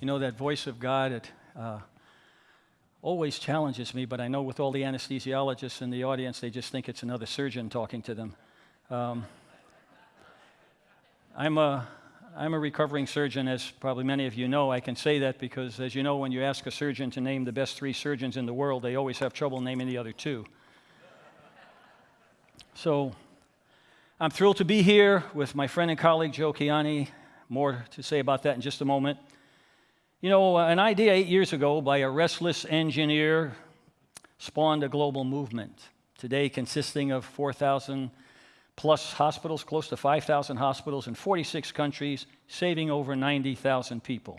You know, that voice of God, it uh, always challenges me, but I know with all the anesthesiologists in the audience, they just think it's another surgeon talking to them. Um, I'm, a, I'm a recovering surgeon, as probably many of you know. I can say that because, as you know, when you ask a surgeon to name the best three surgeons in the world, they always have trouble naming the other two. So I'm thrilled to be here with my friend and colleague Joe Kiani. More to say about that in just a moment. You know, an idea eight years ago by a restless engineer spawned a global movement, today consisting of 4,000 plus hospitals, close to 5,000 hospitals in 46 countries, saving over 90,000 people.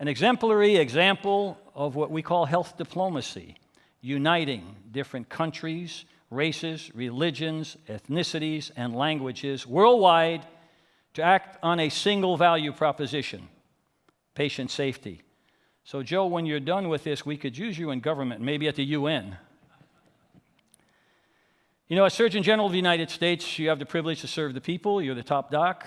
An exemplary example of what we call health diplomacy, uniting different countries, races, religions, ethnicities, and languages worldwide to act on a single value proposition patient safety. So, Joe, when you're done with this, we could use you in government, maybe at the UN. You know, as Surgeon General of the United States, you have the privilege to serve the people. You're the top doc.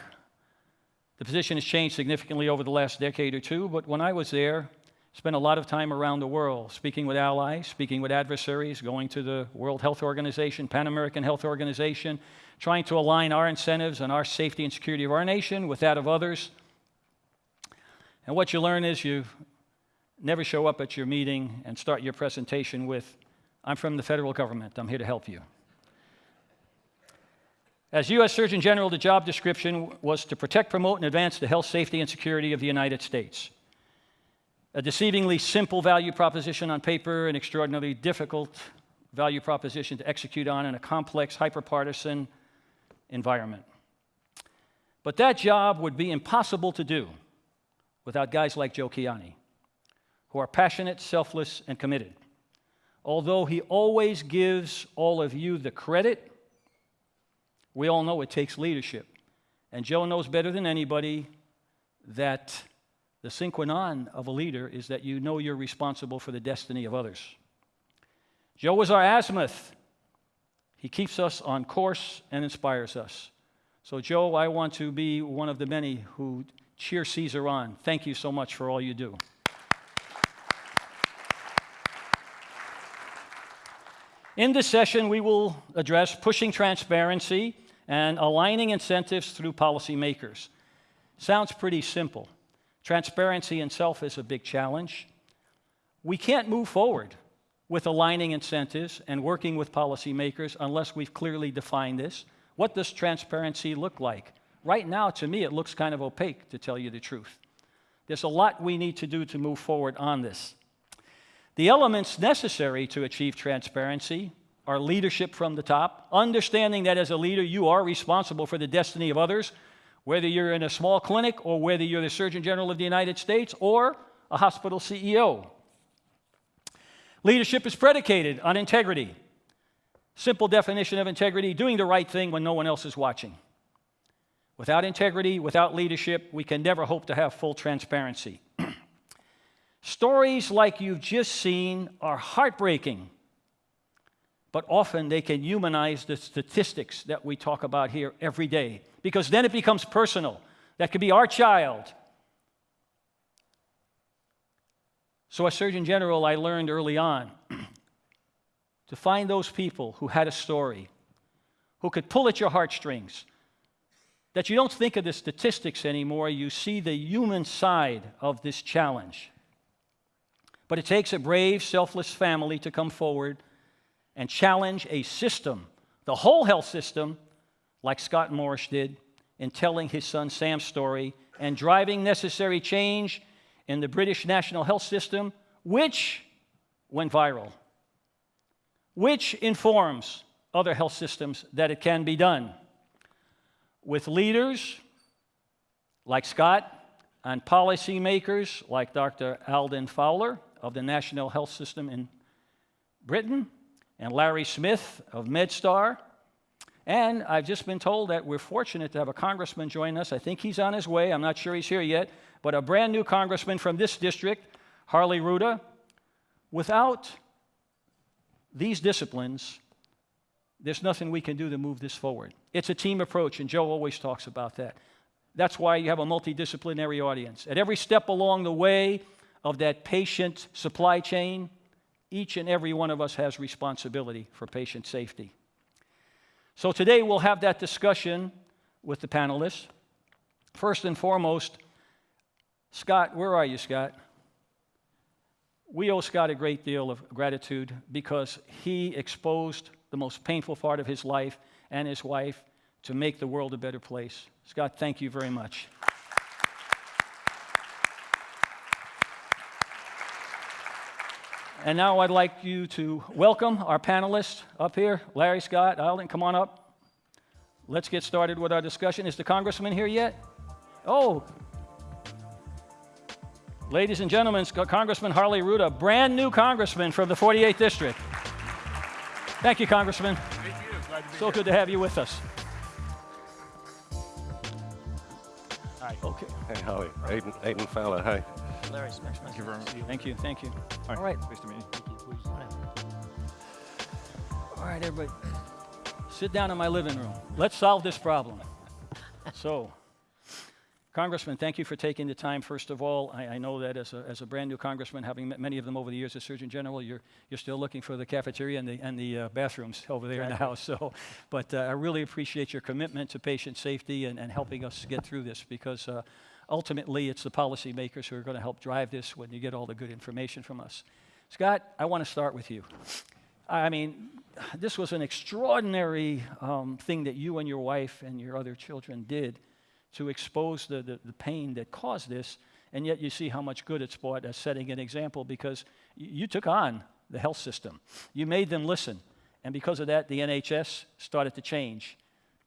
The position has changed significantly over the last decade or two, but when I was there, spent a lot of time around the world speaking with allies, speaking with adversaries, going to the World Health Organization, Pan American Health Organization, trying to align our incentives and our safety and security of our nation with that of others. And what you learn is you never show up at your meeting and start your presentation with, I'm from the federal government, I'm here to help you. As U.S. Surgeon General, the job description was to protect, promote, and advance the health, safety, and security of the United States. A deceivingly simple value proposition on paper, an extraordinarily difficult value proposition to execute on in a complex, hyperpartisan environment. But that job would be impossible to do without guys like Joe Kiani, who are passionate, selfless, and committed. Although he always gives all of you the credit, we all know it takes leadership. And Joe knows better than anybody that the sine qua non of a leader is that you know you're responsible for the destiny of others. Joe is our azimuth. He keeps us on course and inspires us. So, Joe, I want to be one of the many who cheer Caesar on. Thank you so much for all you do. In this session, we will address pushing transparency and aligning incentives through policymakers. Sounds pretty simple. Transparency itself is a big challenge. We can't move forward with aligning incentives and working with policymakers unless we've clearly defined this. What does transparency look like? Right now, to me, it looks kind of opaque, to tell you the truth. There's a lot we need to do to move forward on this. The elements necessary to achieve transparency are leadership from the top, understanding that as a leader, you are responsible for the destiny of others, whether you're in a small clinic or whether you're the Surgeon General of the United States or a hospital CEO. Leadership is predicated on integrity. Simple definition of integrity doing the right thing when no one else is watching. Without integrity, without leadership, we can never hope to have full transparency. Stories like you've just seen are heartbreaking, but often they can humanize the statistics that we talk about here every day, because then it becomes personal. That could be our child. So, as Surgeon General, I learned early on to find those people who had a story, who could pull at your heartstrings, that you don't think of the statistics anymore, you see the human side of this challenge. But it takes a brave, selfless family to come forward and challenge a system, the whole health system, like Scott Morrish did in telling his son Sam's story and driving necessary change in the British national health system, which went viral, which informs other health systems that it can be done with leaders like Scott and policymakers like Dr. Alden Fowler of the National Health System in Britain and Larry Smith of MedStar. And I've just been told that we're fortunate to have a congressman join us. I think he's on his way. I'm not sure he's here yet. But a brand new congressman from this district, Harley Rouda. Without these disciplines, there's nothing we can do to move this forward. It's a team approach, and Joe always talks about that. That's why you have a multidisciplinary audience. At every step along the way of that patient supply chain, each and every one of us has responsibility for patient safety. So today we'll have that discussion with the panelists. First and foremost, Scott, where are you, Scott? We owe Scott a great deal of gratitude because he exposed the most painful part of his life and his wife to make the world a better place. Scott, thank you very much. And now I'd like you to welcome our panelists up here. Larry, Scott, Alden, come on up. Let's get started with our discussion. Is the congressman here yet? Oh. Ladies and gentlemen, Congressman Harley Rouda, brand new congressman from the 48th District. Thank you, Congressman. Thank you. Glad to be So here. good to have you with us. Hi. Okay. Hey, Holly. Aidan, Aidan Fowler, hey. Larry Smith. Thank you very much. Thank you, thank you. Hi. All right. Nice to meet you. All right, everybody. Sit down in my living room. Let's solve this problem. so, Congressman, thank you for taking the time. First of all, I, I know that as a, as a brand new congressman, having met many of them over the years as Surgeon General, you're, you're still looking for the cafeteria and the, and the uh, bathrooms over there in the house. So, but uh, I really appreciate your commitment to patient safety and, and helping us get through this because uh, ultimately it's the policymakers who are going to help drive this when you get all the good information from us. Scott, I want to start with you. I mean, this was an extraordinary um, thing that you and your wife and your other children did to expose the, the, the pain that caused this, and yet you see how much good it's brought as setting an example because you took on the health system. You made them listen, and because of that, the NHS started to change.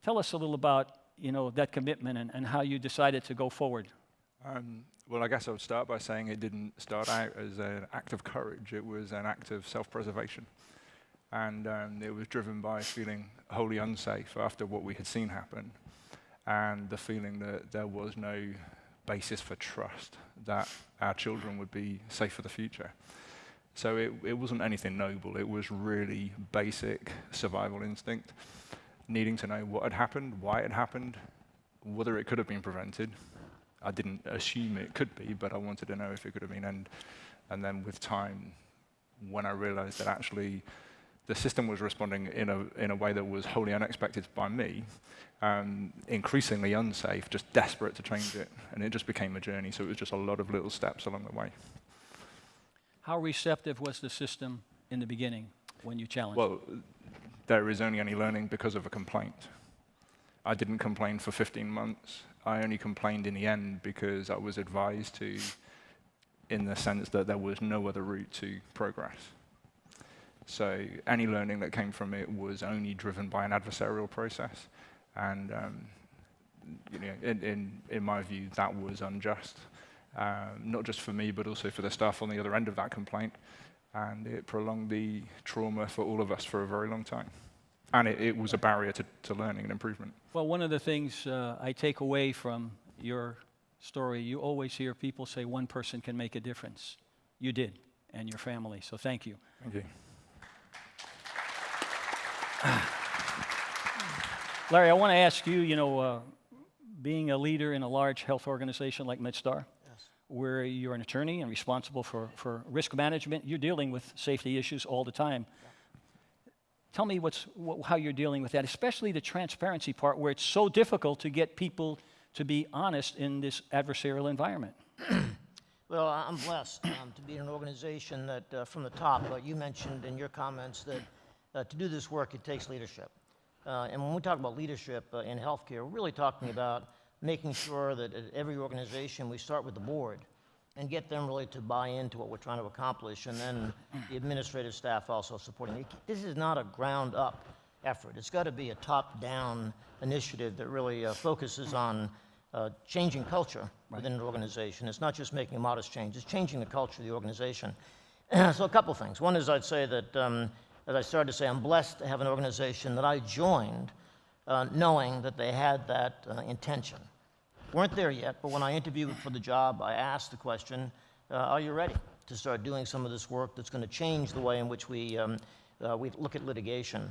Tell us a little about you know, that commitment and, and how you decided to go forward. Um, well, I guess I would start by saying it didn't start out as an act of courage. It was an act of self-preservation. And um, it was driven by feeling wholly unsafe after what we had seen happen and the feeling that there was no basis for trust that our children would be safe for the future. So it, it wasn't anything noble. It was really basic survival instinct, needing to know what had happened, why it happened, whether it could have been prevented. I didn't assume it could be, but I wanted to know if it could have been. And, and then with time, when I realized that actually the system was responding in a, in a way that was wholly unexpected by me, um, increasingly unsafe, just desperate to change it. And it just became a journey. So it was just a lot of little steps along the way. How receptive was the system in the beginning when you challenged? Well, there is only any learning because of a complaint. I didn't complain for 15 months. I only complained in the end because I was advised to, in the sense that there was no other route to progress. So any learning that came from it was only driven by an adversarial process. And um, you know, in, in, in my view, that was unjust, um, not just for me, but also for the staff on the other end of that complaint. And it prolonged the trauma for all of us for a very long time. And it, it was a barrier to, to learning and improvement. Well, one of the things uh, I take away from your story, you always hear people say one person can make a difference. You did, and your family. So thank you. Thank you. Larry, I want to ask you, you know, uh, being a leader in a large health organization like MedStar, where you're an attorney and responsible for, for risk management, you're dealing with safety issues all the time. Tell me what's, wh- how you're dealing with that, especially the transparency part where it's so difficult to get people to be honest in this adversarial environment. Well, I'm blessed um, to be in an organization that, uh, from the top, uh, you mentioned in your comments that uh, to do this work, it takes leadership. Uh, and when we talk about leadership uh, in healthcare, we're really talking about making sure that at every organization we start with the board and get them really to buy into what we're trying to accomplish, and then the administrative staff also supporting it. This is not a ground up effort. It's got to be a top down initiative that really uh, focuses on uh, changing culture within an organization. It's not just making a modest change, it's changing the culture of the organization. so, a couple things. One is I'd say that, um, as I started to say, I'm blessed to have an organization that I joined uh, knowing that they had that uh, intention. Weren't there yet, but when I interviewed for the job, I asked the question uh, Are you ready to start doing some of this work that's going to change the way in which we, um, uh, we look at litigation?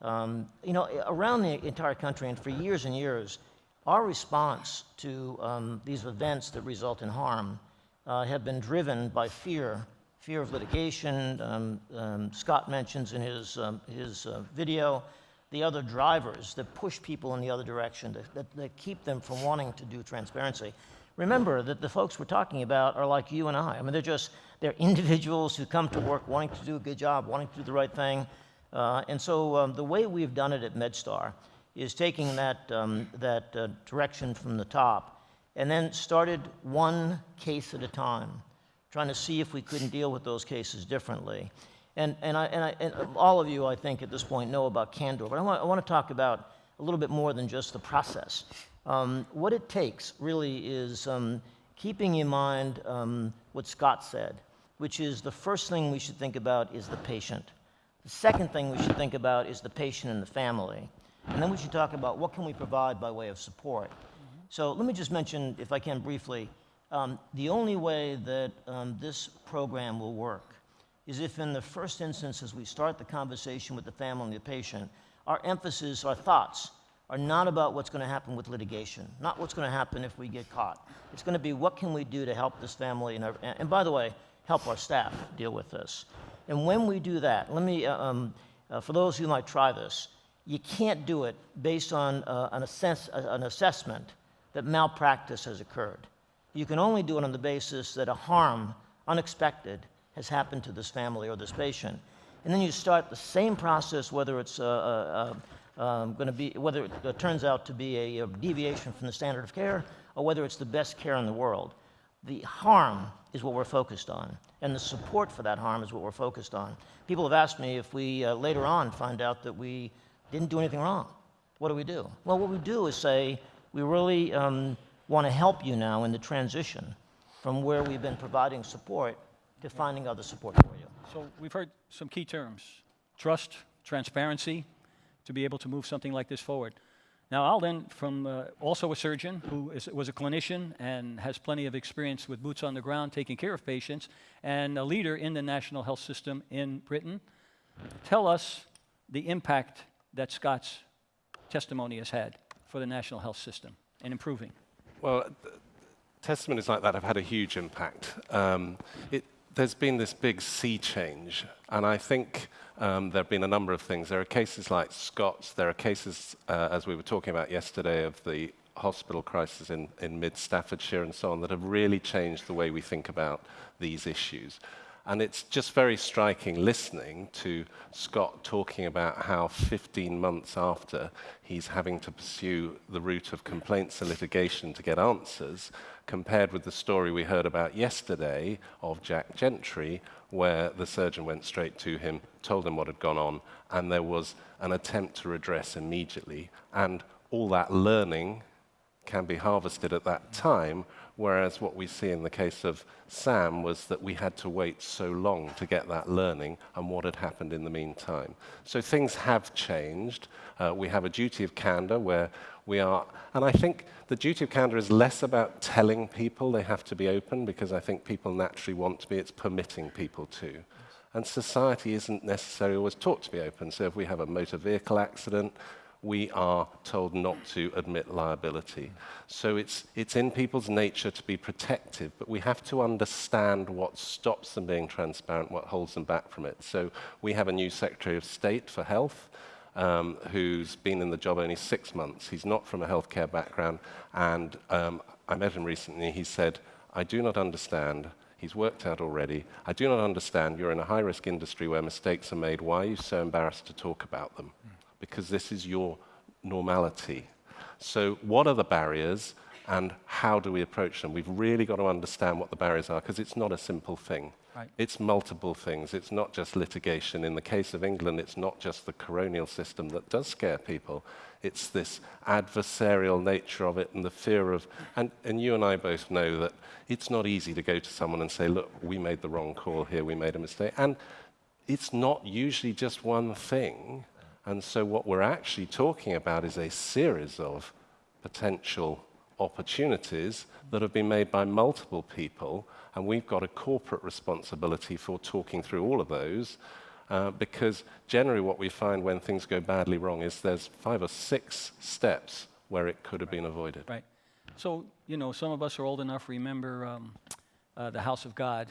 Um, you know, around the entire country, and for years and years, our response to um, these events that result in harm uh, have been driven by fear, fear of litigation. Um, um, Scott mentions in his, um, his uh, video the other drivers that push people in the other direction, that, that, that keep them from wanting to do transparency. Remember that the folks we're talking about are like you and I. I mean, they're just, they're individuals who come to work wanting to do a good job, wanting to do the right thing. Uh, and so um, the way we've done it at MedStar is taking that, um, that uh, direction from the top and then started one case at a time, trying to see if we couldn't deal with those cases differently. And, and, I, and, I, and all of you, I think, at this point know about candor, but I want, I want to talk about a little bit more than just the process. Um, what it takes really is um, keeping in mind um, what Scott said, which is the first thing we should think about is the patient. The second thing we should think about is the patient and the family. And then we should talk about what can we provide by way of support. So let me just mention, if I can briefly, um, the only way that um, this program will work is if in the first instance, as we start the conversation with the family and the patient, our emphasis, our thoughts, are not about what's going to happen with litigation, not what's going to happen if we get caught. It's going to be what can we do to help this family, and, our, and by the way, help our staff deal with this. And when we do that, let me, uh, um, uh, for those who might try this, you can't do it based on uh, an, assess an assessment that malpractice has occurred. You can only do it on the basis that a harm, unexpected, has happened to this family or this patient. And then you start the same process, whether it's uh, uh, uh um, going to be, whether it uh, turns out to be a, a deviation from the standard of care or whether it's the best care in the world. The harm is what we're focused on, and the support for that harm is what we're focused on. People have asked me if we uh, later on find out that we didn't do anything wrong. What do we do? Well, what we do is say, we really um, want to help you now in the transition from where we've been providing support to finding other support for you. So we've heard some key terms trust, transparency, to be able to move something like this forward. Now, I'll then, from uh, also a surgeon who is, was a clinician and has plenty of experience with boots on the ground taking care of patients, and a leader in the national health system in Britain, tell us the impact that Scott's testimony has had for the national health system and improving. Well, testimonies like that have had a huge impact. Um, it, there's been this big sea change, and I think um, there have been a number of things. There are cases like Scott's, there are cases, uh, as we were talking about yesterday, of the hospital crisis in, in mid Staffordshire and so on, that have really changed the way we think about these issues. And it's just very striking listening to Scott talking about how 15 months after he's having to pursue the route of complaints and litigation to get answers, compared with the story we heard about yesterday of Jack Gentry, where the surgeon went straight to him, told him what had gone on, and there was an attempt to redress immediately. And all that learning can be harvested at that time Whereas what we see in the case of Sam was that we had to wait so long to get that learning and what had happened in the meantime. So things have changed. Uh, we have a duty of candor where we are, and I think the duty of candor is less about telling people they have to be open because I think people naturally want to be, it's permitting people to. And society isn't necessarily always taught to be open. So if we have a motor vehicle accident, we are told not to admit liability. So it's, it's in people's nature to be protective, but we have to understand what stops them being transparent, what holds them back from it. So we have a new Secretary of State for Health. Um, who's been in the job only six months. He's not from a healthcare background, and um, I met him recently. He said, I do not understand He's worked out already. I do not understand. You're in a high risk industry where mistakes are made. Why are you so embarrassed to talk about them? Mm because this is your normality. So, what are the barriers and how do we approach them? We've really got to understand what the barriers are because it's not a simple thing. Right. It's multiple things. It's not just litigation. In the case of England, it's not just the coronial system that does scare people. It's this adversarial nature of it and the fear of. And, and you and I both know that it's not easy to go to someone and say, look, we made the wrong call here, we made a mistake. And it's not usually just one thing. And so, what we're actually talking about is a series of potential opportunities that have been made by multiple people, and we've got a corporate responsibility for talking through all of those. Uh, because generally, what we find when things go badly wrong is there's five or six steps where it could have been avoided. Right. So, you know, some of us are old enough remember um, uh, The House of God,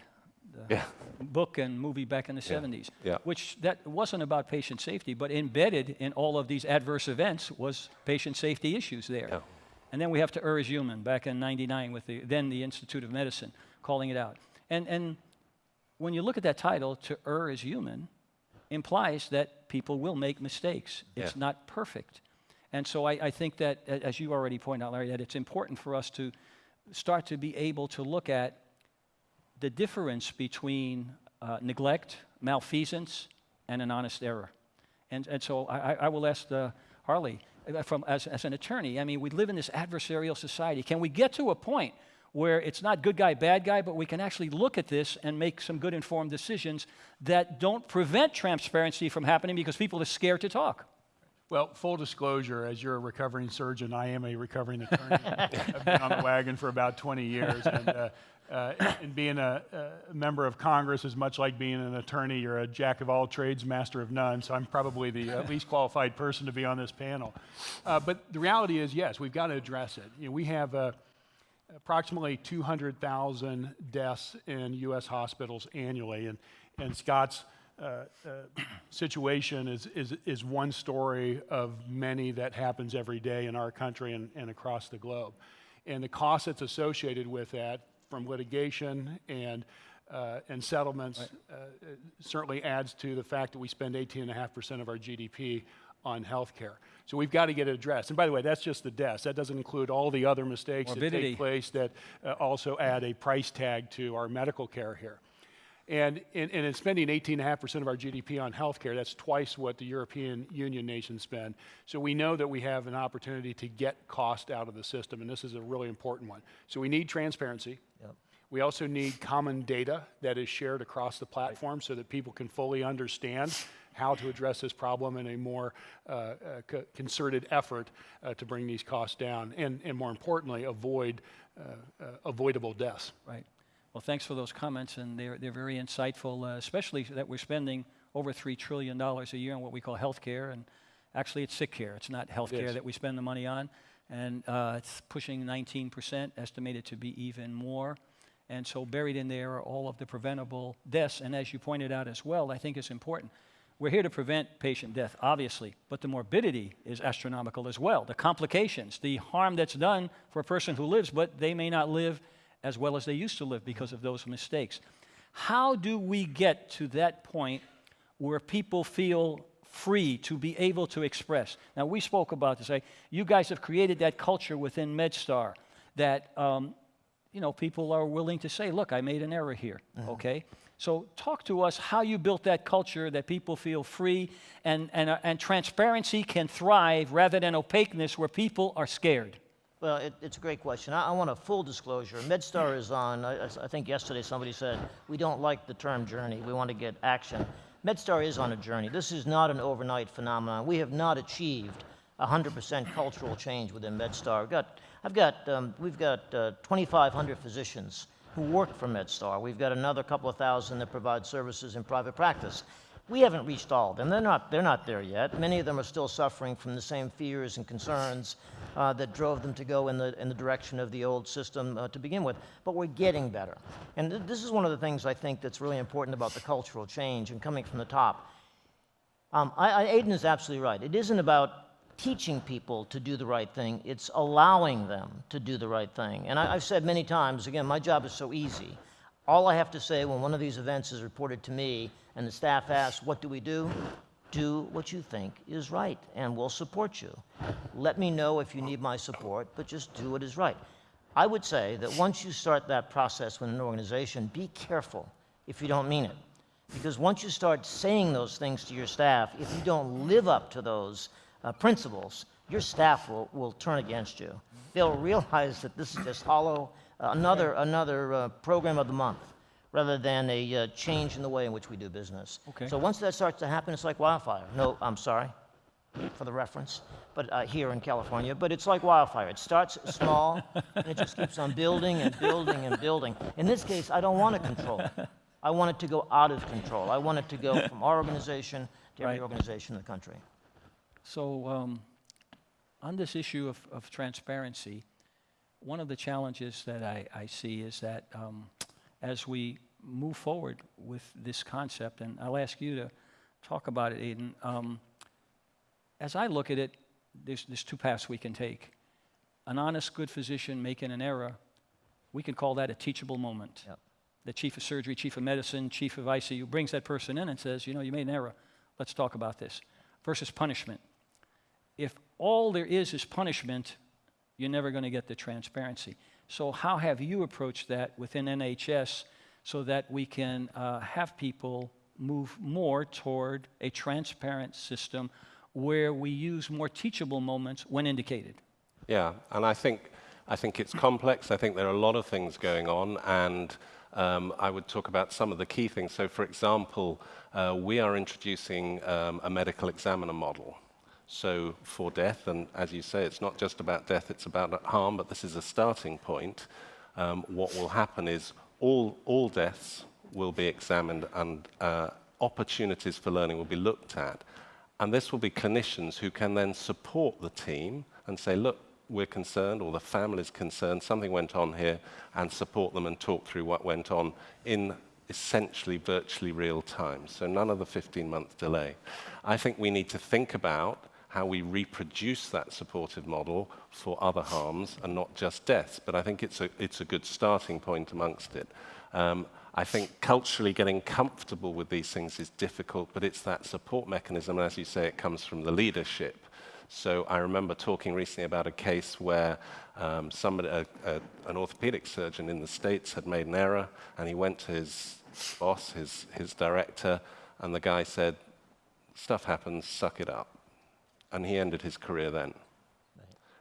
Yeah. Uh, book and movie back in the 70s, yeah. which that wasn't about patient safety, but embedded in all of these adverse events was patient safety issues there. Yeah. And then we have to err is human back in 99 with the, then the Institute of Medicine calling it out. And, and when you look at that title, to err is human, implies that people will make mistakes. It's Yeah. not perfect. And so I, I think that, as you already pointed out, Larry, that it's important for us to start to be able to look at the difference between uh, neglect, malfeasance, and an honest error. And, and so I, I- will ask uh, Harley, uh, from, as, as an attorney, I mean, we live in this adversarial society. Can we get to a point where it's not good guy, bad guy, but we can actually look at this and make some good informed decisions that don't prevent transparency from happening because people are scared to talk? Well, full disclosure, as you're a recovering surgeon, I am a recovering attorney. I've been on the wagon for about 20 years. And, uh, uh, and being a, a member of Congress is much like being an attorney. You're a jack of all trades, master of none. So I'm probably the uh, least qualified person to be on this panel. Uh, but the reality is, yes, we've got to address it. You know, we have uh, approximately 200,000 deaths in U.S. hospitals annually. And, and Scott's uh, uh, situation is, is, is one story of many that happens every day in our country and, and across the globe. And the cost that's associated with that from litigation and, uh, and settlements uh, certainly adds to the fact that we spend 18.5% of our GDP on health care. So we've got to get it addressed. And by the way, that's just the deaths. That doesn't include all the other mistakes that take place that uh, also add a price tag to our medical care here. And in, and in spending 18.5% of our GDP on healthcare, that's twice what the European Union nations spend. So we know that we have an opportunity to get cost out of the system, and this is a really important one. So we need transparency. We also need common data that is shared across the platform so that people can fully understand how to address this problem in a more uh, uh, co- concerted effort uh, to bring these costs down, and, and more importantly, avoid uh, uh, avoidable deaths. Right. Well, thanks for those comments, and they're, they're very insightful, uh, especially that we're spending over $3 trillion a year on what we call health care. And actually, it's sick care. It's not health care that we spend the money on. And uh, it's pushing 19%, estimated to be even more. And so, buried in there are all of the preventable deaths. And as you pointed out as well, I think it's important. We're here to prevent patient death, obviously, but the morbidity is astronomical as well. The complications, the harm that's done for a person who lives, but they may not live as well as they used to live because of those mistakes. How do we get to that point where people feel free to be able to express? Now, we spoke about this. Right? You guys have created that culture within MedStar that um, you know people are willing to say, "Look, I made an error here." Okay. So, talk to us how you built that culture that people feel free and, and, uh, and transparency can thrive rather than opaqueness where people are scared. Well, it, it's a great question. I, I want a full disclosure. MedStar is on, I, I- think yesterday somebody said, we don't like the term journey, we want to get action. MedStar is on a journey. This is not an overnight phenomenon. We have not achieved 100% cultural change within MedStar. We've got, I've got, um, we've got uh, 2,500 physicians who work for MedStar. We've got another couple of thousand that provide services in private practice. We haven't reached all of them. They're not, they're not there yet. Many of them are still suffering from the same fears and concerns uh, that drove them to go in the, in the direction of the old system uh, to begin with. But we're getting better. And th- this is one of the things I think that's really important about the cultural change and coming from the top. Um, I, I, Aidan is absolutely right. It isn't about teaching people to do the right thing, it's allowing them to do the right thing. And I, I've said many times, again, my job is so easy. All I have to say when one of these events is reported to me and the staff asks, What do we do? Do what you think is right, and we'll support you. Let me know if you need my support, but just do what is right. I would say that once you start that process with an organization, be careful if you don't mean it. Because once you start saying those things to your staff, if you don't live up to those uh, principles, your staff will, will turn against you. They'll realize that this is just hollow, another, another uh, program of the month, rather than a uh, change in the way in which we do business. Okay. So once that starts to happen, it's like wildfire. No, I'm sorry for the reference, but uh, here in California, but it's like wildfire. It starts small, and it just keeps on building and building and building. In this case, I don't want to control. it. I want it to go out of control. I want it to go from our organization to every Right. organization in the country. So um, on this issue of, of transparency, one of the challenges that I, I see is that um, as we move forward with this concept, and I'll ask you to talk about it, Aidan. Um, as I look at it, there's, there's two paths we can take. An honest, good physician making an error, we can call that a teachable moment. Yep. The chief of surgery, chief of medicine, chief of ICU brings that person in and says, you know, you made an error. Let's talk about this. Versus punishment. If all there is is punishment, you're never going to get the transparency. So, how have you approached that within NHS so that we can uh, have people move more toward a transparent system where we use more teachable moments when indicated? Yeah, and I think, I think it's complex. I think there are a lot of things going on, and um, I would talk about some of the key things. So, for example, uh, we are introducing um, a medical examiner model. So, for death, and as you say, it's not just about death, it's about harm, but this is a starting point. Um, what will happen is all, all deaths will be examined and uh, opportunities for learning will be looked at. And this will be clinicians who can then support the team and say, look, we're concerned, or the family's concerned, something went on here, and support them and talk through what went on in essentially virtually real time. So none of the 15 month delay. I think we need to think about how we reproduce that supportive model for other harms and not just deaths. But I think it's a, it's a good starting point amongst it. Um, I think culturally getting comfortable with these things is difficult, but it's that support mechanism. And as you say, it comes from the leadership. So I remember talking recently about a case where um, somebody, a, a, an orthopedic surgeon in the States had made an error, and he went to his boss, his, his director, and the guy said, stuff happens, suck it up. And he ended his career then.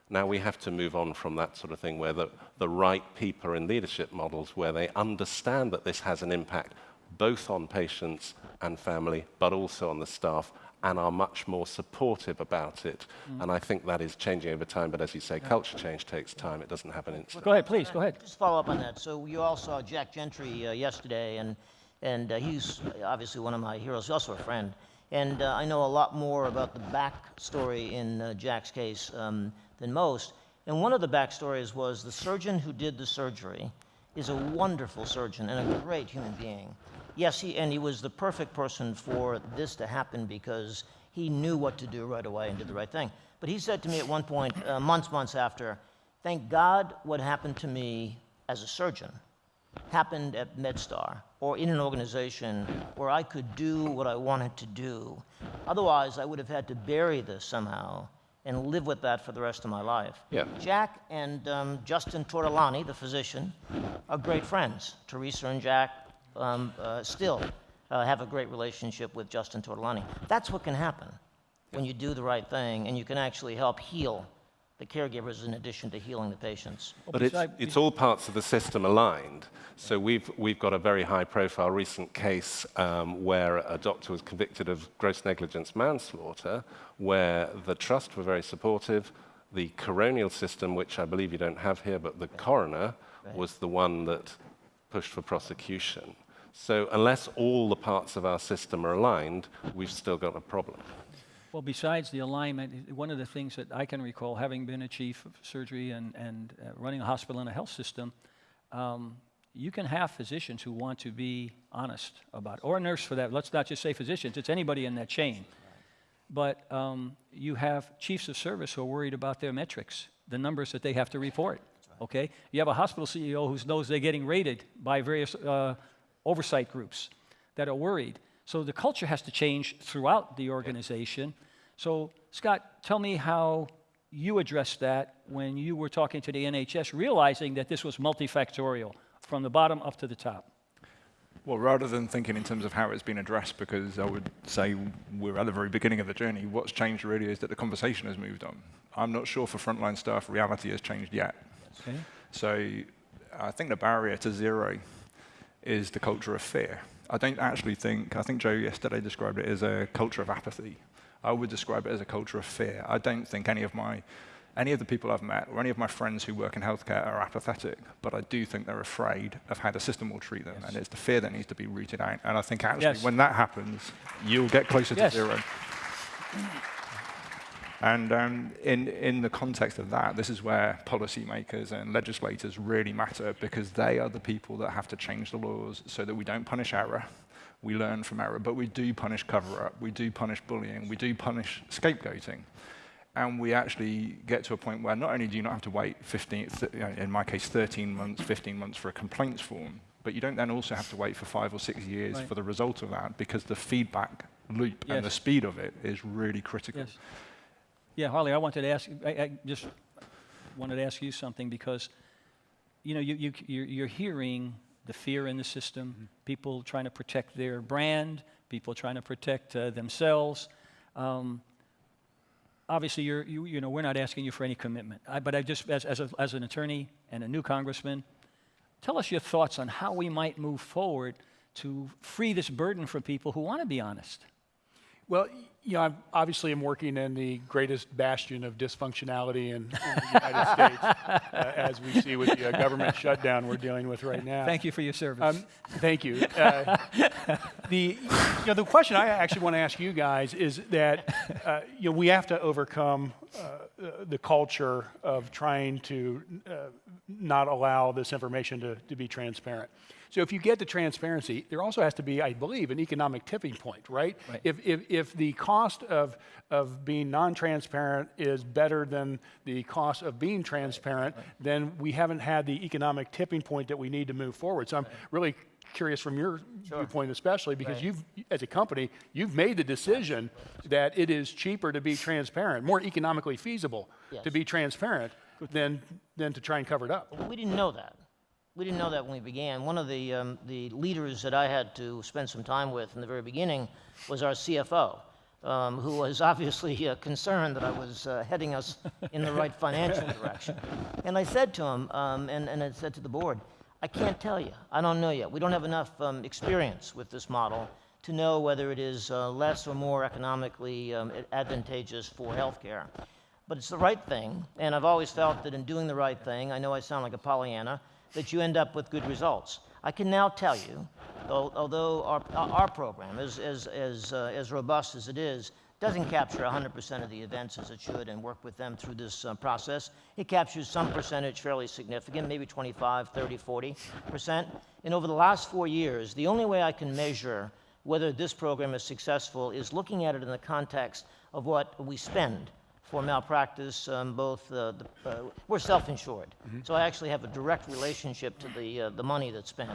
Now we have to move on from that sort of thing where the, the right people are in leadership models where they understand that this has an impact both on patients and family, but also on the staff, and are much more supportive about it. Mm. And I think that is changing over time. But as you say, culture change takes time. It doesn't happen instantly. Go ahead, please. Go ahead. Just follow up on that. So you all saw Jack Gentry uh, yesterday, and and uh, he's obviously one of my heroes. He's also a friend. And uh, I know a lot more about the backstory in uh, Jack's case um, than most. And one of the backstories was the surgeon who did the surgery is a wonderful surgeon and a great human being. Yes, he, and he was the perfect person for this to happen because he knew what to do right away and did the right thing. But he said to me at one point, uh, months, months after, thank God what happened to me as a surgeon happened at MedStar or in an organization where I could do what I wanted to do. Otherwise, I would have had to bury this somehow and live with that for the rest of my life. Yeah. Jack and um, Justin Tortolani, the physician, are great friends. Teresa and Jack um, uh, still uh, have a great relationship with Justin Tortolani. That's what can happen when you do the right thing and you can actually help heal the caregivers in addition to healing the patients. But it's, it's all parts of the system aligned. So we've, we've got a very high profile recent case um, where a doctor was convicted of gross negligence manslaughter, where the trust were very supportive. The coronial system, which I believe you don't have here, but the coroner right. was the one that pushed for prosecution. So unless all the parts of our system are aligned, we've still got a problem. Well, besides the alignment, one of the things that I can recall, having been a chief of surgery and, and uh, running a hospital and a health system, um, you can have physicians who want to be honest about it, or a nurse for that. Let's not just say physicians, it's anybody in that chain. But um, you have chiefs of service who are worried about their metrics, the numbers that they have to report. Okay? You have a hospital CEO who knows they're getting rated by various uh, oversight groups that are worried. So the culture has to change throughout the organization. So, Scott, tell me how you addressed that when you were talking to the NHS, realizing that this was multifactorial from the bottom up to the top. Well, rather than thinking in terms of how it's been addressed, because I would say we're at the very beginning of the journey, what's changed really is that the conversation has moved on. I'm not sure for frontline staff reality has changed yet. Okay. So I think the barrier to zero is the culture of fear. I don't actually think, I think Joe yesterday described it as a culture of apathy. I would describe it as a culture of fear. I don't think any of my, any of the people I've met or any of my friends who work in healthcare are apathetic, but I do think they're afraid of how the system will treat them. Yes. And it's the fear that needs to be rooted out. And I think actually yes. when that happens, you'll get closer yes. to zero. And um, in, in the context of that, this is where policymakers and legislators really matter because they are the people that have to change the laws so that we don't punish error, we learn from error, but we do punish cover-up, we do punish bullying, we do punish scapegoating. And we actually get to a point where not only do you not have to wait 15, th- you know, in my case, 13 months, 15 months for a complaints form, but you don't then also have to wait for five or six years Right. for the result of that because the feedback loop Yes. and the speed of it is really critical. Yes. Yeah, Harley, I wanted to ask, I, I just wanted to ask you something because, you know, you, you, you're, you're hearing the fear in the system, people trying to protect their brand, people trying to protect uh, themselves. Um, obviously, you're, you, you know, we're not asking you for any commitment. I, but I just, as, as, a, as an attorney and a new congressman, tell us your thoughts on how we might move forward to free this burden from people who want to be honest. Well, you know, I obviously am working in the greatest bastion of dysfunctionality in, in the United States, uh, as we see with the uh, government shutdown we're dealing with right now. Thank you for your service. Um, thank you. Uh, the, you know, the question I actually want to ask you guys is that uh, you know, we have to overcome uh, uh, the culture of trying to uh, not allow this information to, to be transparent. So if you get to transparency, there also has to be, I believe, an economic tipping point, right? Right. If, if, if the cost of, of being non-transparent is better than the cost of being transparent, then we haven't had the economic tipping point that we need to move forward. So I'm really curious from your viewpoint especially, because you've, as a company, you've made the decision that it is cheaper to be transparent, more economically feasible to be transparent than, than to try and cover it up. We didn't know that. We didn't know that when we began. One of the, um, the leaders that I had to spend some time with in the very beginning was our CFO, um, who was obviously uh, concerned that I was uh, heading us in the right financial direction. And I said to him, um, and, and I said to the board, I can't tell you. I don't know yet. We don't have enough um, experience with this model to know whether it is uh, less or more economically um, advantageous for healthcare. But it's the right thing, and I've always felt that in doing the right thing, I know I sound like a Pollyanna, that you end up with good results. I can now tell you, though, although our, our program is uh, as robust as it is, doesn't capture 100% of the events as it should and work with them through this uh, process. It captures some percentage fairly significant, maybe 25, 30, 40%. And over the last four years, the only way I can measure whether this program is successful is looking at it in the context of what we spend for malpractice, um, both, uh, the, uh, we're self-insured. So I actually have a direct relationship to the, uh, the money that's spent.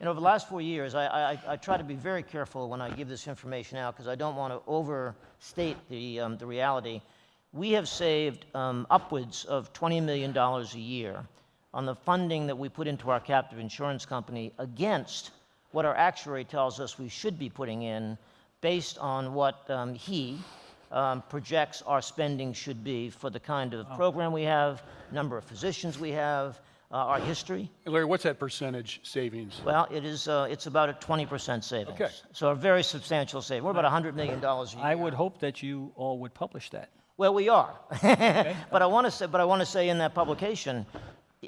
And over the last four years, I, I, I try to be very careful when I give this information out because I don't want to overstate the, um, the reality. We have saved um, upwards of $20 million a year on the funding that we put into our captive insurance company against what our actuary tells us we should be putting in based on what um, he um, projects our spending should be for the kind of program we have, number of physicians we have, uh, our history. And Larry, what's that percentage savings? Well, it is, uh, it's about a 20% savings. Okay. So a very substantial saving. We're about $100 million a year. I would hope that you all would publish that. Well, we are. but I want to say, but I want to say in that publication,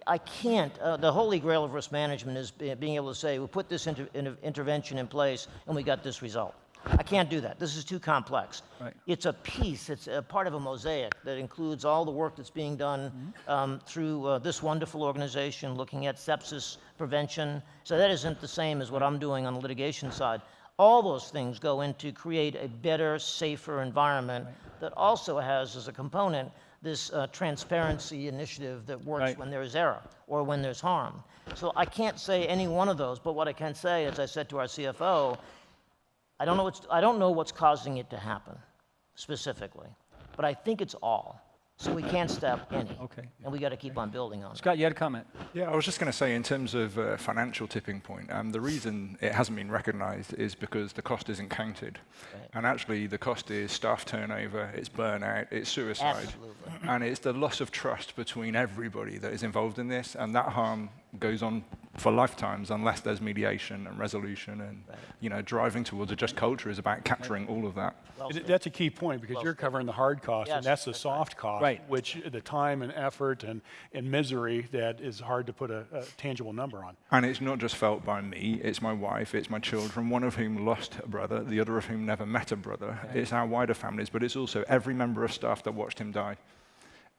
I can't. Uh, the holy grail of risk management is being able to say we put this inter, inter, intervention in place and we got this result. I can't do that. This is too complex. Right. It's a piece. It's a part of a mosaic that includes all the work that's being done um, through uh, this wonderful organization, looking at sepsis prevention. So that isn't the same as what I'm doing on the litigation side. All those things go into create a better, safer environment that also has as a component this uh, transparency initiative that works Right. when there is error or when there's harm. So I can't say any one of those, but what I can say, as I said to our CFO, I don't know what's, I don't know what's causing it to happen specifically, but I think it's all. So we can't stop any. Okay. And we got to keep on building on it. Scott, you had a comment. Yeah, I was just going to say, in terms of uh, financial tipping point, um, the reason it hasn't been recognised is because the cost isn't counted, Right. and actually the cost is staff turnover, it's burnout, it's suicide, Absolutely. and it's the loss of trust between everybody that is involved in this, and that harm goes on for lifetimes unless there's mediation and resolution and you know driving towards a just culture is about capturing all of that. Well That's a key point, because Well you're covering the hard cost Yes, and that's the that's right. soft cost. Right. Which, the time and effort and, and misery that is hard to put a, a tangible number on. And it's not just felt by me, it's my wife, it's my children, one of whom lost a brother, the other of whom never met a brother. It's our wider families, but it's also every member of staff that watched him die.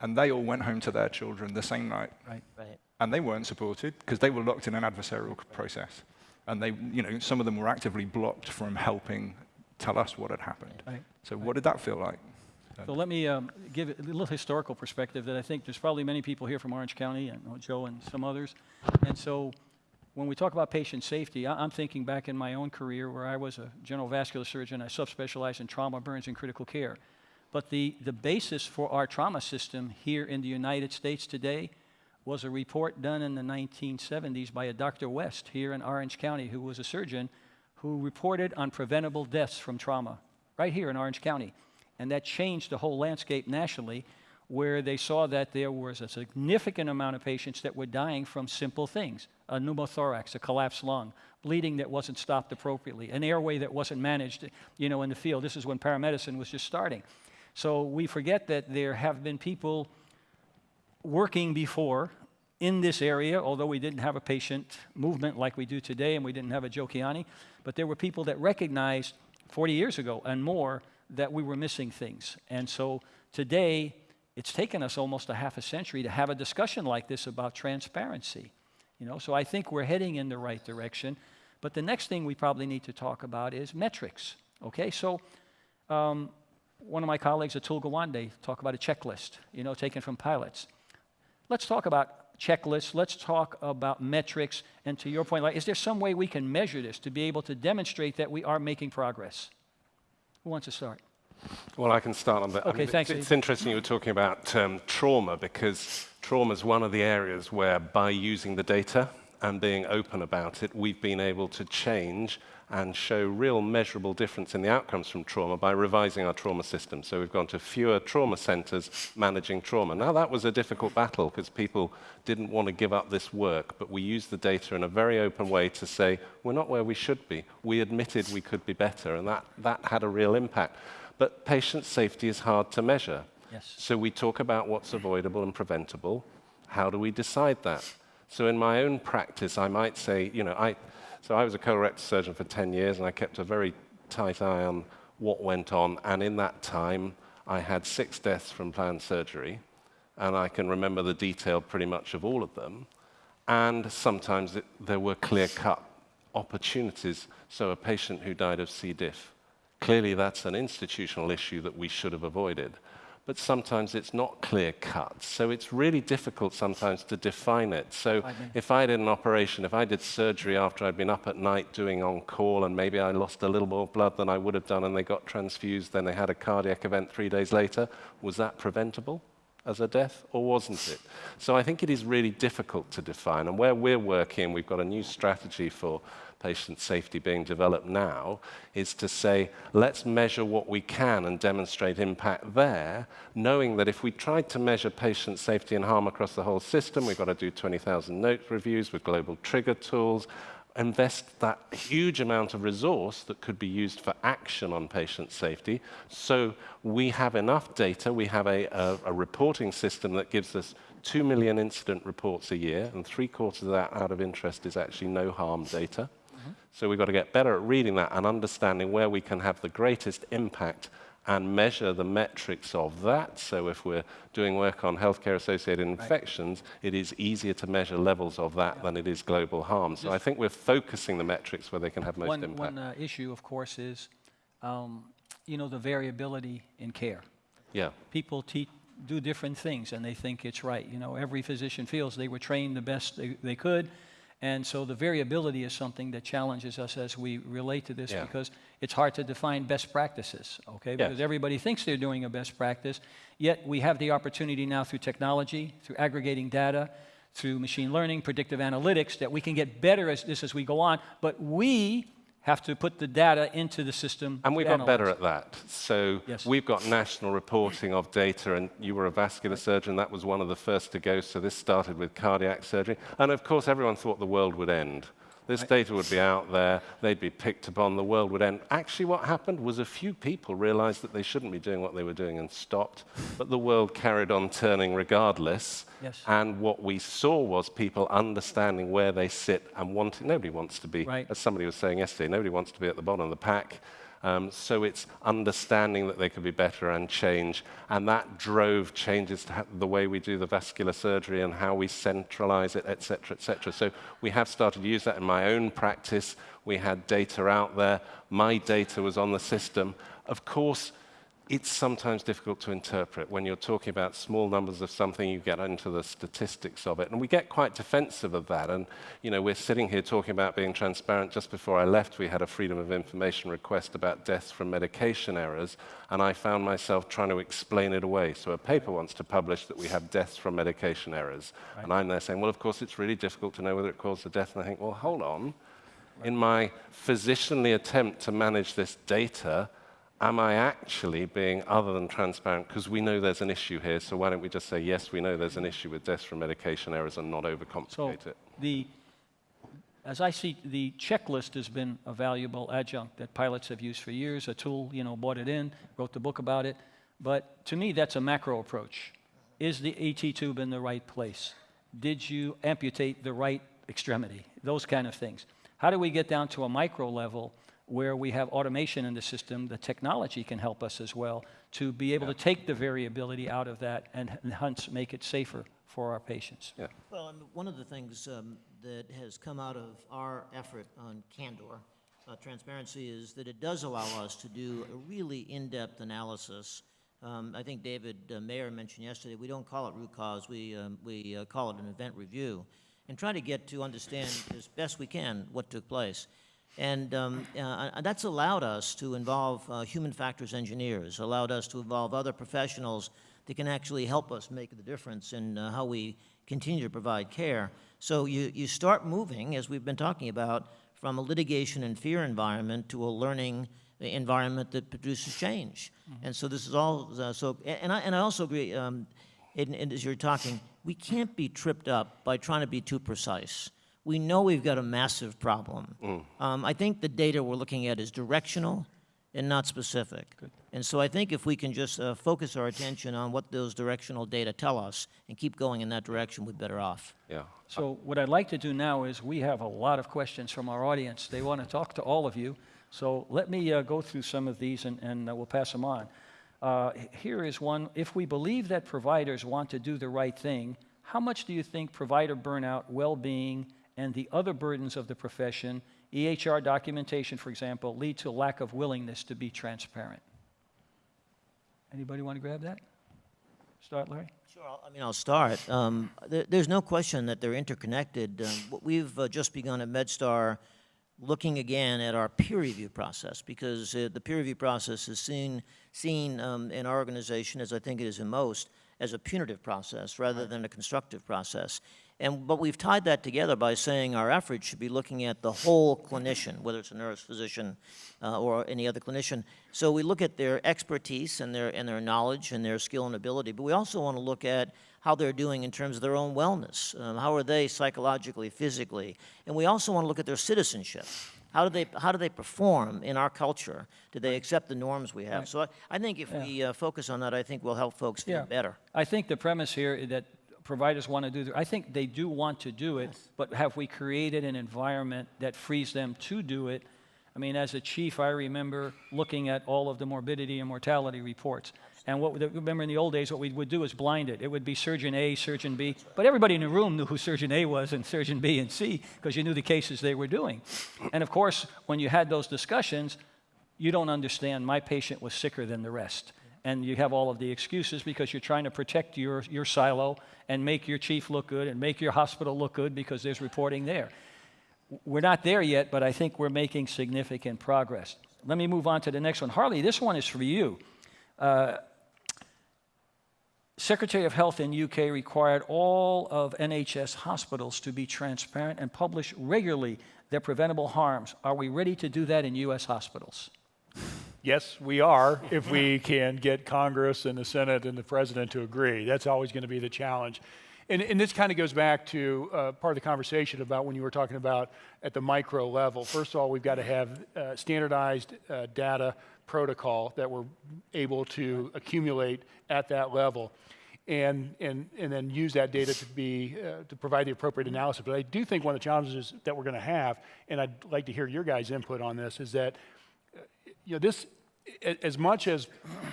And they all went home to their children the same night. Right. Right. And they weren't supported because they were locked in an adversarial process. And they, you know, some of them were actively blocked from helping tell us what had happened. Right. So what did that feel like? So let me um, give a little historical perspective that I think there's probably many people here from Orange County, and Joe and some others. And so when we talk about patient safety, I- I'm thinking back in my own career where I was a general vascular surgeon. I subspecialized in trauma, burns, and critical care. But the, the basis for our trauma system here in the United States today was a report done in the 1970s by a Dr. West here in Orange County, who was a surgeon who reported on preventable deaths from trauma right here in Orange County. And that changed the whole landscape nationally, where they saw that there was a significant amount of patients that were dying from simple things a pneumothorax, a collapsed lung, bleeding that wasn't stopped appropriately, an airway that wasn't managed you know, in the field. This is when paramedicine was just starting. So we forget that there have been people working before in this area, although we didn't have a patient movement like we do today and we didn't have a Joe Kiani, but there were people that recognized 40 years ago and more that we were missing things. And so today, it's taken us almost a half a century to have a discussion like this about transparency. You know, so I think we're heading in the right direction. But the next thing we probably need to talk about is metrics. Okay, so um, one of my colleagues, Atul Gawande, talk about a checklist, you know, taken from pilots. Let's talk about checklists. Let's talk about metrics. And to your point, like, is there some way we can measure this to be able to demonstrate that we are making progress? Who wants to start? Well, I can start on that. I Okay, mean, thanks, It's, it's interesting you were talking about um, trauma because trauma is one of the areas where, by using the data and being open about it, we've been able to change and show real measurable difference in the outcomes from trauma by revising our trauma system. So we've gone to fewer trauma centers managing trauma. Now, that was a difficult battle because people didn't want to give up this work, but we used the data in a very open way to say, we're not where we should be. We admitted we could be better, and that, that had a real impact. But patient safety is hard to measure. Yes. So we talk about what's avoidable and preventable. How do we decide that? So in my own practice, I might say, you know, I, so I was a colorectal surgeon for 10 years, and I kept a very tight eye on what went on. And in that time, I had six deaths from planned surgery, and I can remember the detail pretty much of all of them. And sometimes it, there were clear-cut opportunities. So a patient who died of C. diff, clearly that's an institutional issue that we should have avoided. But sometimes it's not clear cut. So it's really difficult sometimes to define it. So if I did an operation, if I did surgery after I'd been up at night doing on call and maybe I lost a little more blood than I would have done and they got transfused, then they had a cardiac event three days later, was that preventable? As a death, or wasn't it? So I think it is really difficult to define. And where we're working, we've got a new strategy for patient safety being developed now, is to say, let's measure what we can and demonstrate impact there, knowing that if we tried to measure patient safety and harm across the whole system, we've got to do 20,000 note reviews with global trigger tools, invest that huge amount of resource that could be used for action on patient safety. So we have enough data, we have a, a, a, reporting system that gives us 2 million incident reports a year, and three quarters of that out of interest is actually no harm data. Mm-hmm. So we've got to get better at reading that and understanding where we can have the greatest impact and measure the metrics of that. So if we're doing work on healthcare-associated infections, right. it is easier to measure levels of that yeah. than it is global harm. So Just I think we're focusing the metrics where they can have most one, impact. One uh, issue, of course, is um, you know the variability in care. Yeah. People do different things, and they think it's right. You know, every physician feels they were trained the best they, they could. And so the variability is something that challenges us as we relate to this yeah. because it's hard to define best practices, okay? Because yes. everybody thinks they're doing a best practice, yet we have the opportunity now through technology, through aggregating data, through machine learning, predictive analytics, that we can get better at this as we go on. But we have to put the data into the system. And we got better at that. So Yes. we've got national reporting of data, and you were a vascular surgeon. That was one of the first to go. So this started with cardiac surgery. And of course, everyone thought the world would end. This data would be out there, they'd be picked upon, the world would end. Actually, what happened was a few people realized that they shouldn't be doing what they were doing and stopped, but the world carried on turning regardless. Yes. And what we saw was people understanding where they sit and wanting, nobody wants to be, Right. as somebody was saying yesterday, nobody wants to be at the bottom of the pack. Um, so it's understanding that they could be better and change. And that drove changes to the way we do the vascular surgery and how we centralize it, et cetera, et cetera. So we have started to use that in my own practice. We had data out there. My data was on the system. Of course, it's sometimes difficult to interpret. When you're talking about small numbers of something, you get into the statistics of it. And we get quite defensive of that. And, you know, we're sitting here talking about being transparent. Just before I left, we had a Freedom of Information request about deaths from medication errors. And I found myself trying to explain it away. So a paper wants to publish that we have deaths from medication errors. And I'm there saying, well, of course, it's really difficult to know whether it caused the death. And I think, well, hold on. In my physicianly attempt to manage this data, am I actually being other than transparent? Because we know there's an issue here, so why don't we just say, yes, we know there's an issue with deaths from medication errors and not So overcomplicate it? the, as I see, the checklist has been a valuable adjunct that pilots have used for years. Atul, you know, bought it in, wrote the book about it. But to me, that's a macro approach. Is the ET tube in the right place? Did you amputate the right extremity? Those kind of things. How do we get down to a micro level where we have automation in the system? The technology can help us as well to be able to take the variability out of that and, and hence make it safer for our patients. Yeah. Well, I one of the things um, that has come out of our effort on Candor, uh, transparency, is that it does allow us to do a really in-depth analysis. Um, I think David uh, Mayer mentioned yesterday, we don't call it root cause, we, um, we uh, call it an event review, and try to get to understand as best we can what took place. And um, uh, that's allowed us to involve uh, human factors engineers, allowed us to involve other professionals that can actually help us make the difference in uh, how we continue to provide care. So you, you start moving, as we've been talking about, from a litigation and fear environment to a learning environment that produces change. And so this is all, uh, so, and I, and I also agree, um, and, and as you're talking, we can't be tripped up by trying to be too precise. We know we've got a massive problem. Um, I think the data we're looking at is directional and not specific. And so I think if we can just uh, focus our attention on what those directional data tell us and keep going in that direction, we're better off. Yeah. So what I'd like to do now is we have a lot of questions from our audience. They want to talk to all of you. So let me uh, go through some of these and, and uh, we'll pass them on. Uh, here is one. If we believe that providers want to do the right thing, how much do you think provider burnout, well-being, and the other burdens of the profession, EHR documentation, for example, lead to a lack of willingness to be transparent? Anybody want to grab that? Start, Larry? Sure, I'll- I mean, I'll start. Um, there, there's no question that they're interconnected. Um, we've uh, just begun at MedStar looking again at our peer review process because uh, the peer review process is seen, seen um, in our organization, as I think it is in most, as a punitive process rather than a constructive process. And, but we've tied that together by saying our efforts should be looking at the whole clinician, whether it's a nurse, physician, uh, or any other clinician. So we look at their expertise and their, and their knowledge and their skill and ability, but we also want to look at how they're doing in terms of their own wellness. Um, how are they psychologically, physically? And we also want to look at their citizenship. How do they, how do they perform in our culture? Do they accept the norms we have? So I, I think if we uh, focus on that, I think we'll help folks feel Yeah. better. I think the premise here is that providers want to do, I think they do want to do it, but have we created an environment that frees them to do it? I mean, as a chief, I remember looking at all of the morbidity and mortality reports. And what, remember in the old days, what we would do is blind it. It would be surgeon A, surgeon B, but everybody in the room knew who surgeon A was and surgeon B and C because you knew the cases they were doing. And of course, when you had those discussions, you don't understand my patient was sicker than the rest. And you have all of the excuses because you're trying to protect your, your silo and make your chief look good and make your hospital look good because there's reporting there. We're not there yet, but I think we're making significant progress. Let me move on to the next one. Harley, this one is for you. Uh, Secretary of Health in UK required all of NHS hospitals to be transparent and publish regularly their preventable harms. Are we ready to do that in U.S. hospitals? Yes, we are, if we can get Congress and the Senate and the President to agree. That's always going to be the challenge. And, and this kind of goes back to uh, part of the conversation about when you were talking about at the micro level. First of all, we've got to have uh, standardized uh, data protocol that we're able to accumulate at that level. And, and, and then use that data to be uh, to provide the appropriate analysis. But I do think one of the challenges that we're going to have, and I'd like to hear your guys' input on this, is that you know, this, as much as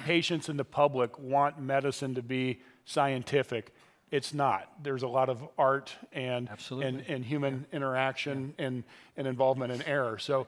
patients and the public want medicine to be scientific, it's not. There's a lot of art and, Absolutely. and, and human interaction and, and involvement in error. So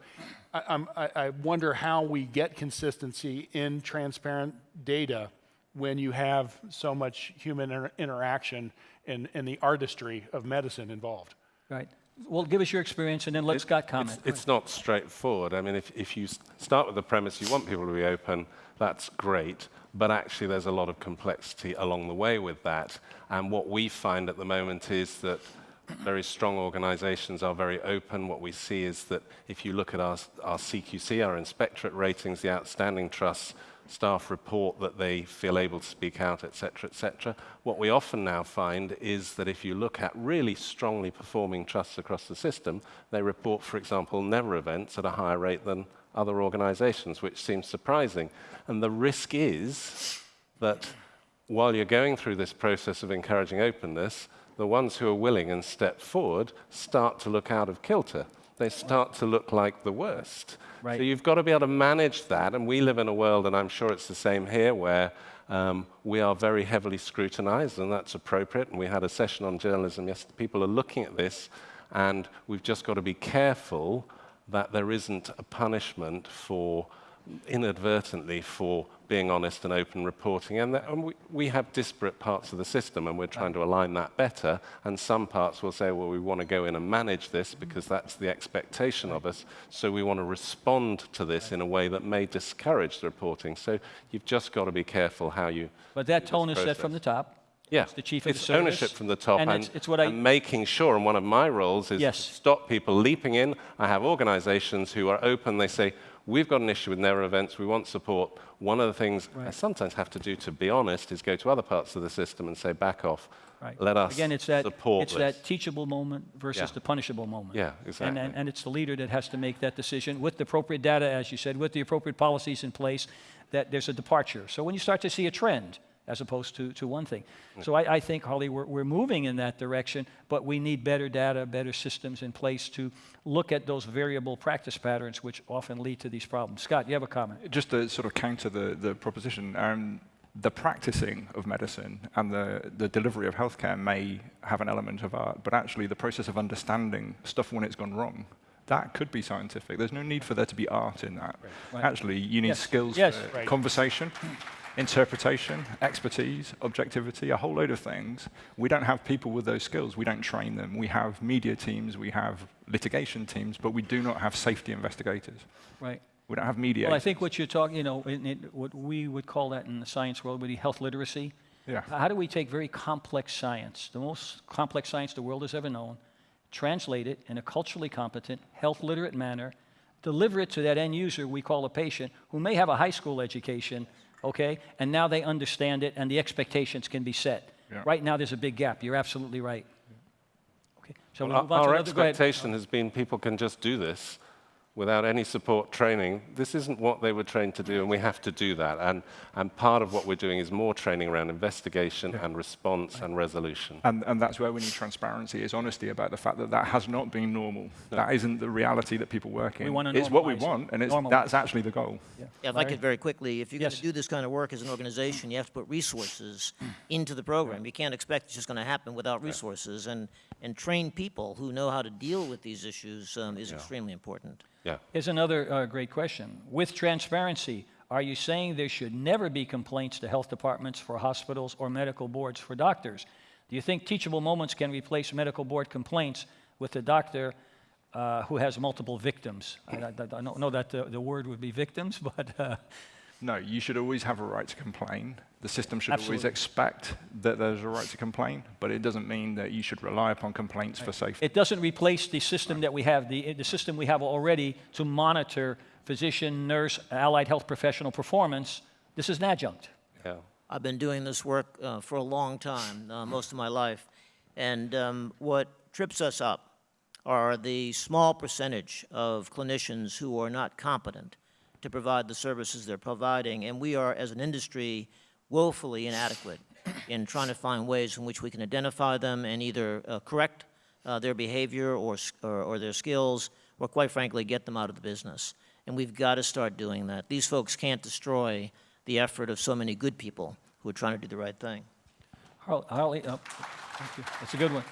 I, I'm, I, I wonder how we get consistency in transparent data when you have so much human inter- interaction and, and the artistry of medicine involved. Right. Well, give us your experience and then let Scott comment. It's, it's not straightforward. I mean, if, if you start with the premise you want people to be open, that's great. But actually, there's a lot of complexity along the way with that. And what we find at the moment is that very strong organizations are very open. What we see is that if you look at our, our CQC, our inspectorate ratings, the outstanding trusts, staff report that they feel able to speak out, etc., etc. What we often now find is that if you look at really strongly performing trusts across the system, they report, for example, never events at a higher rate than other organizations, which seems surprising. And the risk is that while you're going through this process of encouraging openness, the ones who are willing and step forward start to look out of kilter. They start to look like the worst. Right. So you've got to be able to manage that. And we live in a world, and I'm sure it's the same here, where um, we are very heavily scrutinized, and that's appropriate. And we had a session on journalism yesterday. People are looking at this, and we've just got to be careful that there isn't a punishment for inadvertently for being honest and open reporting. And, that, and we, we have disparate parts of the system, and we're trying to align that better. And some parts will say, well, we want to go in and manage this because that's the expectation of us. So we want to respond to this in a way that may discourage the reporting. So you've just got to be careful how you. But that tone is set from the top. Yeah, It's the chief of the it's service. ownership from the top, And and, it's- it's what I- and making sure. And one of my roles is Yes. to stop people leaping in. I have organisations who are open. They say, "We've got an issue with never events. We want support." One of the things I sometimes have to do, to be honest, is go to other parts of the system and say, "Back off. Right. Let us Again, it's that, support it's this." that teachable moment versus Yeah. the punishable moment. Yeah, And, exactly. and, and it's the leader that has to make that decision with the appropriate data, as you said, with the appropriate policies in place, that there's a departure. So when you start to see a trend, as opposed to, to one thing. So I, I think, Harley, we're, we're moving in that direction, but we need better data, better systems in place to look at those variable practice patterns which often lead to these problems. Scott, you have a comment? Just to sort of counter the, the proposition, um, the practicing of medicine and the, the delivery of healthcare may have an element of art, but actually the process of understanding stuff when it's gone wrong, that could be scientific. There's no need for there to be art in that. Right. Actually, you need Yes. skills Yes. for Right. conversation, interpretation, expertise, objectivity, a whole load of things. We don't have people with those skills. We don't train them. We have media teams, we have litigation teams, but we do not have safety investigators. Right. We don't have media. Well, I think what you're talking, you know, in, in, what we would call that in the science world would be health literacy. Yeah. How do we take very complex science, the most complex science the world has ever known, translate it in a culturally competent, health literate manner, deliver it to that end user we call a patient who may have a high school education, okay, and now they understand it and the expectations can be set. Yeah. Right now, there's a big gap. You're absolutely right. Okay, so Well, we'll move on our to our another. Go ahead. expectation has been people can just do this without any support training. This isn't what they were trained to do, and we have to do that. And, and part of what we're doing is more training around investigation and response and resolution. And, and that's where we need transparency, is honesty about the fact that that has not been normal. That isn't the reality that people work in. We wanna it's what we want, and it's, Normalize that's actually the goal. Yeah, if I Larry? could very quickly, if you're going to do this kind of work as an organization, you have to put resources into the program. You can't expect it's just going to happen without resources. And, and train people who know how to deal with these issues um, is extremely important. Yeah. Here's another uh, great question. With transparency, are you saying there should never be complaints to health departments for hospitals or medical boards for doctors? Do you think teachable moments can replace medical board complaints with a doctor uh, who has multiple victims? I, I- I don't know that the, the word would be victims, but uh, No, you should always have a right to complain. The system should always expect that there's a right to complain, but it doesn't mean that you should rely upon complaints for safety. It doesn't replace the system that we have, the, the system we have already to monitor physician, nurse, allied health professional performance. This is an adjunct. Yeah. I've been doing this work uh, for a long time, uh, most of my life. And um, what trips us up are the small percentage of clinicians who are not competent to provide the services they're providing. And we are, as an industry, woefully inadequate in trying to find ways in which we can identify them and either uh, correct uh, their behavior or, or, or their skills, or quite frankly, get them out of the business. And we've got to start doing that. These folks can't destroy the effort of so many good people who are trying to do the right thing. Har- Harley, oh, thank you. That's a good one.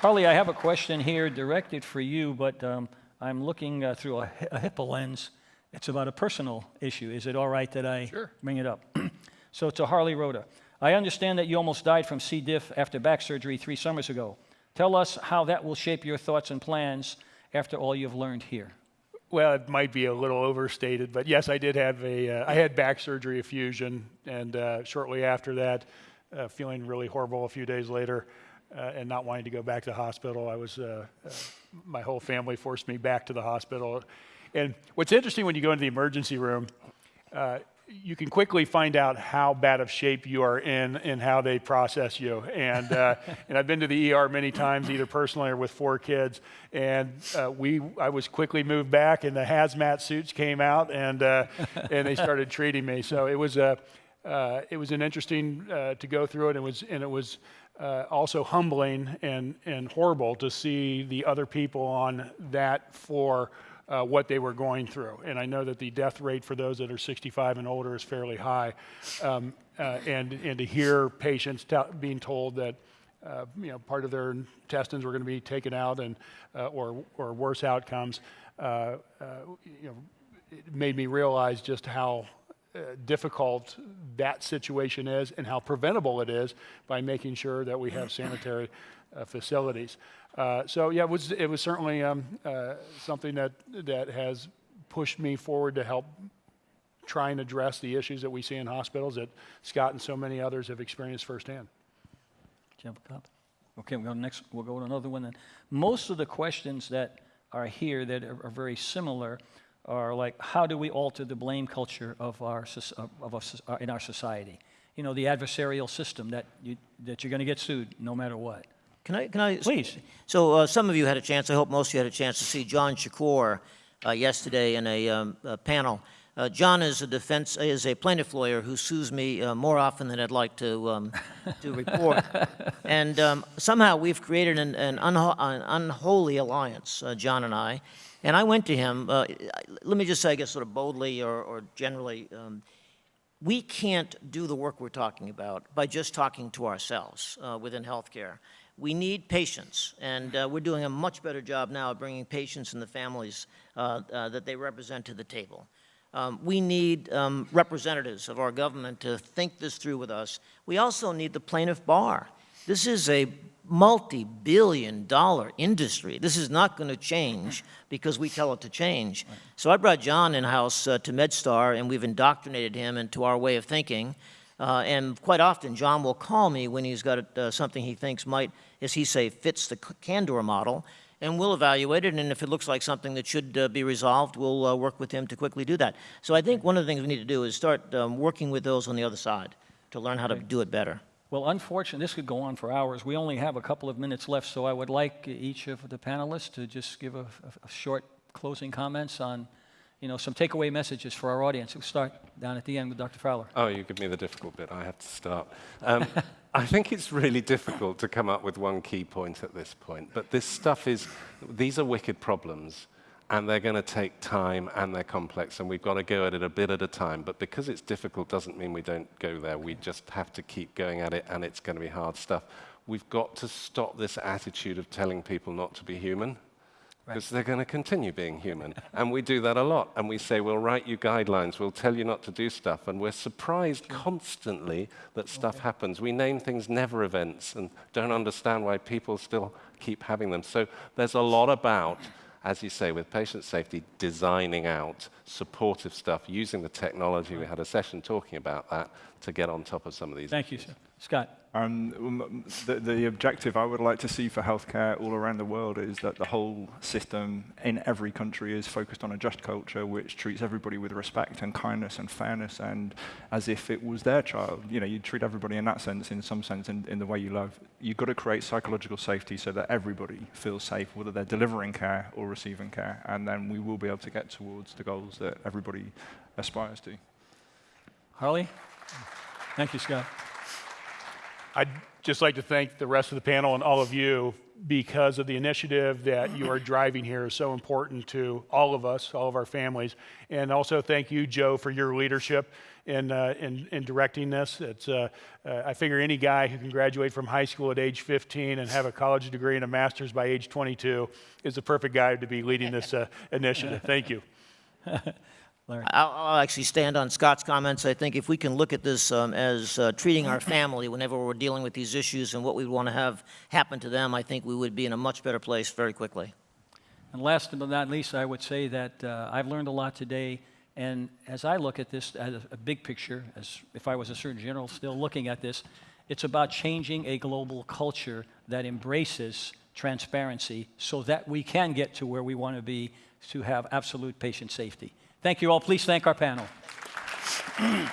Harley, I have a question here directed for you, but um, I'm looking uh, through a, hi- a HIPAA lens. It's about a personal issue. Is it all right that I bring it up? So to Harley Rouda, I understand that you almost died from C. diff after back surgery three summers ago. Tell us how that will shape your thoughts and plans after all you've learned here. Well, it might be a little overstated, but yes, I did have a, uh, I had back surgery, a fusion, and uh, shortly after that, uh, feeling really horrible a few days later, uh, and not wanting to go back to the hospital. I was, uh, uh, my whole family forced me back to the hospital. And what's interesting when you go into the emergency room, you can quickly find out how bad of shape you are in and how they process you. And, uh, and I've been to the ER many times, either personally or with four kids. And uh, we, I was quickly moved back, and the hazmat suits came out, and, uh, and they started treating me. So it was, a, uh, it was an interesting uh, to go through it. It was, and it was uh, also humbling and, and horrible to see the other people on that floor uh, what they were going through. And I know that the death rate for those that are 65 and older is fairly high. Um, uh, and, and to hear patients being told that uh, you know, part of their intestines were going to be taken out and, uh, or, or worse outcomes, uh, uh, you know, it made me realize just how difficult that situation is and how preventable it is by making sure that we have sanitary facilities. Uh, so yeah, it was it was certainly um, uh, something that that has pushed me forward to help try and address the issues that we see in hospitals that Scott and so many others have experienced firsthand. A copy? Okay, we'll go next. We'll go to another one then. Most of the questions that are here that are, are very similar are like, how do we alter the blame culture of our of, soc- uh, in our society? You know, the adversarial system that you, that you're going to get sued no matter what. Can I, can I? Please. So uh, some of you had a chance, I hope most of you had a chance to see John Shakur uh, yesterday in a, um, a panel. Uh, John is a defense, is a plaintiff lawyer who sues me uh, more often than I'd like to, um, to report. and um, somehow we've created an, an, unho- an unholy alliance, uh, John and I. And I went to him, uh, let me just say, I guess sort of boldly or, or generally, um, we can't do the work we're talking about by just talking to ourselves uh, within healthcare. We need patients, and uh, we're doing a much better job now of bringing patients and the families uh, uh, that they represent to the table. Um, we need um, representatives of our government to think this through with us. We also need the plaintiff bar. This is a multi-billion dollar industry. This is not going to change because we tell it to change. So I brought John in-house uh, to MedStar, and we've indoctrinated him into our way of thinking. Uh, and quite often, John will call me when he's got uh, something he thinks might, as he say, fits the Candor model, and we'll evaluate it. And if it looks like something that should uh, be resolved, we'll uh, work with him to quickly do that. So I think one of the things we need to do is start um, working with those on the other side to learn how to do it better. Well, unfortunately, this could go on for hours. We only have a couple of minutes left, so I would like each of the panelists to just give a, a- a short closing comments on, you know, some takeaway messages for our audience. We'll start down at the end with Dr. Fowler. Oh, you give me the difficult bit. I have to start. Um, I think it's really difficult to come up with one key point at this point. But this stuff is, these are wicked problems, and they're going to take time, and they're complex, and we've got to go at it a bit at a time. But because it's difficult doesn't mean we don't go there. We just have to keep going at it, and it's going to be hard stuff. We've got to stop this attitude of telling people not to be human because they're going to continue being human. and we do that a lot. And we say, we'll write you guidelines, we'll tell you not to do stuff. And we're surprised constantly that oh, stuff happens. We name things never events and don't understand why people still keep having them. So there's a lot about as you say, with patient safety, designing out supportive stuff, using the technology. We had a session talking about that to get on top of some of these. Thank you, sir. Scott. Um, um, the, the objective I would like to see for healthcare all around the world is that the whole system in every country is focused on a just culture which treats everybody with respect and kindness and fairness and as if it was their child. You know, you treat everybody in that sense, in some sense, in, in the way you love. You've got to create psychological safety so that everybody feels safe, whether they're delivering care or receiving care, and then we will be able to get towards the goals that everybody aspires to. Harley? Thank you, Scott. I'd just like to thank the rest of the panel and all of you because of the initiative that you are driving here is so important to all of us, all of our families. And also thank you, Joe, for your leadership in, uh, in, in directing this. It's, uh, uh, I figure any guy who can graduate from high school at age 15 and have a college degree and a master's by age 22 is the perfect guy to be leading this uh, initiative. Thank you. Larry. I'll, I'll actually stand on Scott's comments. I think if we can look at this um, as uh, treating our family whenever we're dealing with these issues and what we want to have happen to them, I think we would be in a much better place very quickly. And last but not least, I would say that uh, I've learned a lot today. And as I look at this as a, a big picture, as if I was a Surgeon General still looking at this, it's about changing a global culture that embraces transparency so that we can get to where we want to be to have absolute patient safety. Thank you all. Please thank our panel.